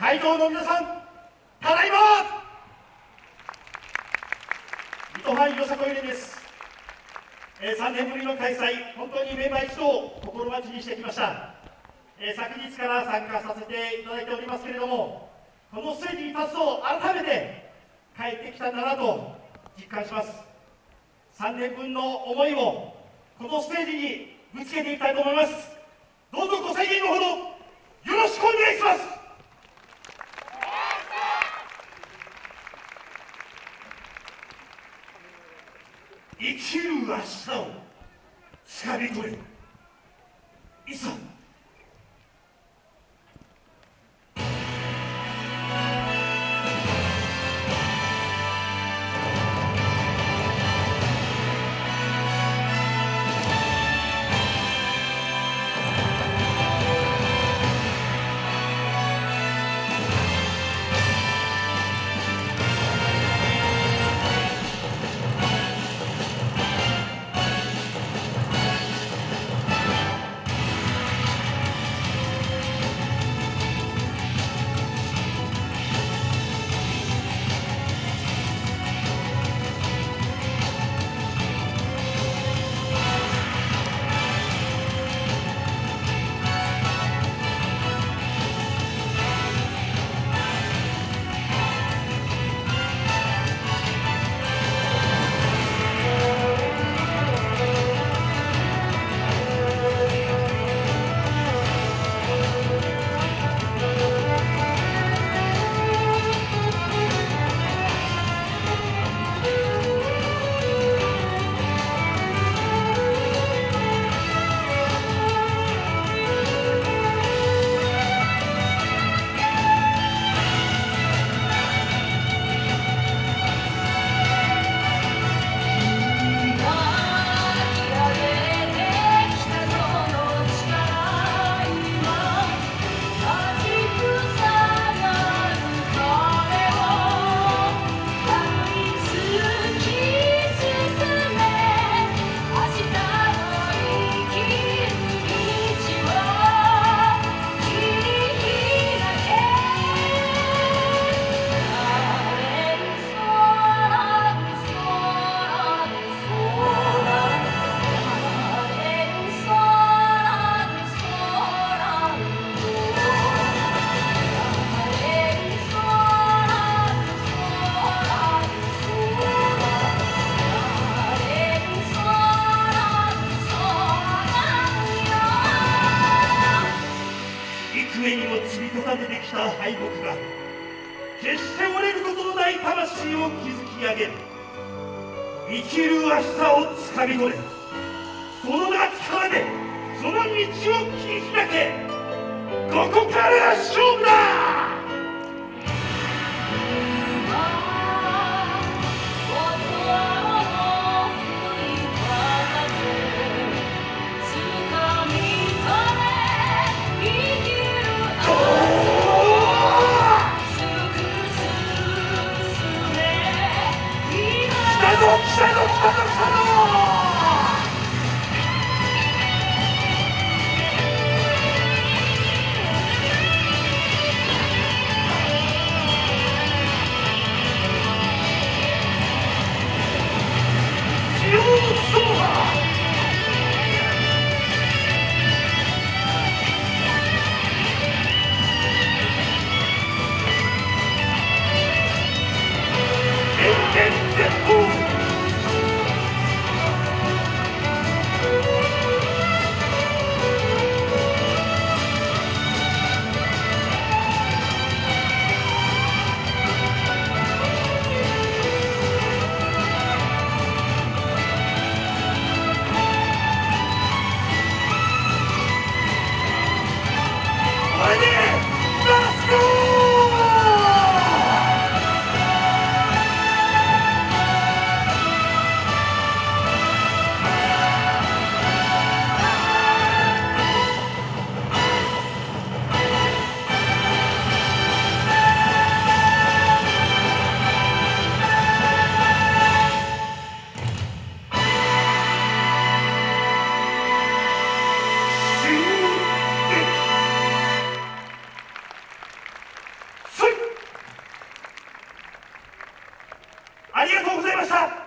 会場の皆さんただいま。水戸藩よさこい連です、えー、3年ぶりの開催本当にメンバー一同心待ちにしてきました、えー、昨日から参加させていただいておりますけれどもこのステージに立つと改めて帰ってきたんだなと実感します。3年分の思いをこのステージにぶつけていきたいと思います。どうぞご声援のほどよろしくお願いします。生きる明日をつかみ取れ。いざ。た敗北が決して折れることのない魂を築き上げる。生きる明日をつかみ取れ。その夏からでその道を切り開け。ここから勝負。Siedzą, siedzą! した